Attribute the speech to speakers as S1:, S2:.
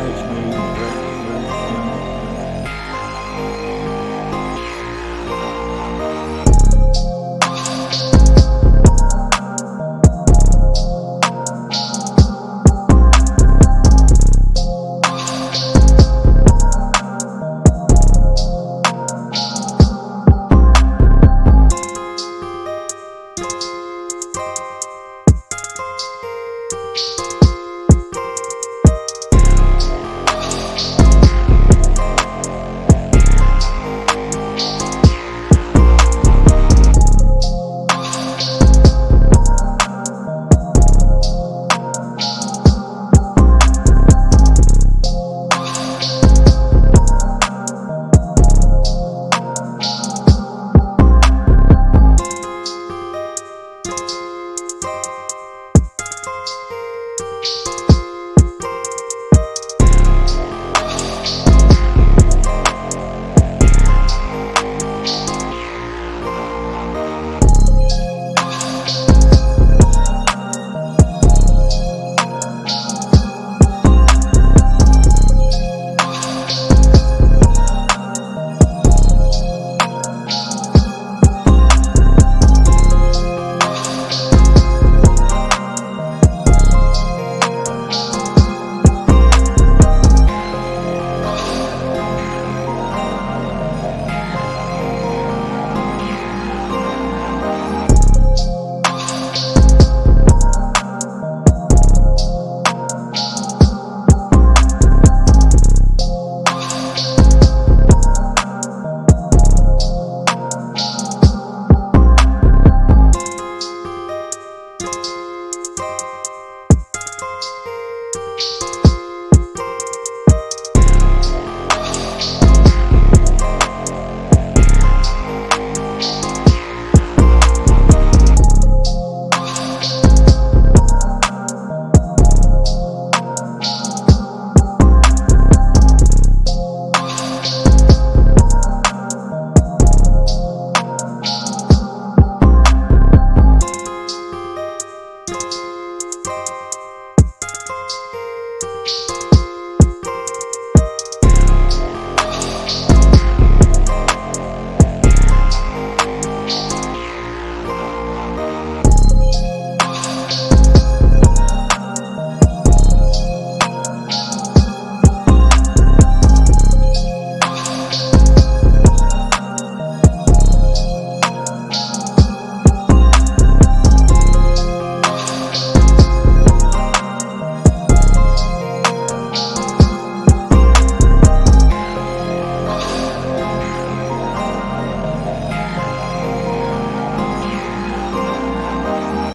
S1: eyes made